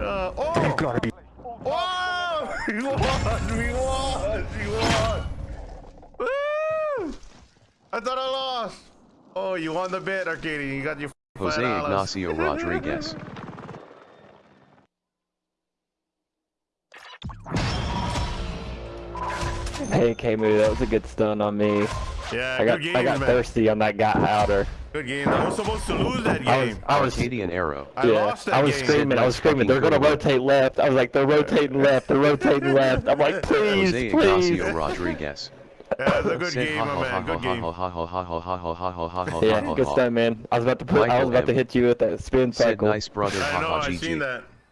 Uh, oh! gotta be. Whoa! We won! We won! We won! Woo! I thought I lost. Oh, you won the bid, Arcadian. You got your Jose $5. Ignacio Rodriguez. Hey, K-Moo, that was a good stun on me. Yeah, I got, I got man. thirsty on that got outer. Good game. I was supposed to lose that game. I was, hitting an arrow. I yeah, lost that I was game. screaming. I was screaming. They're gonna rotate left. I was like, they're rotating left. They're rotating left. I'm like, please, Jose please. Ignacio Rodriguez. Yeah, a good game, my man. Good game. Yeah, good stuff, man. I was about to put, I was about to hit you with that spin cycle. Nice brother. I know. I seen that.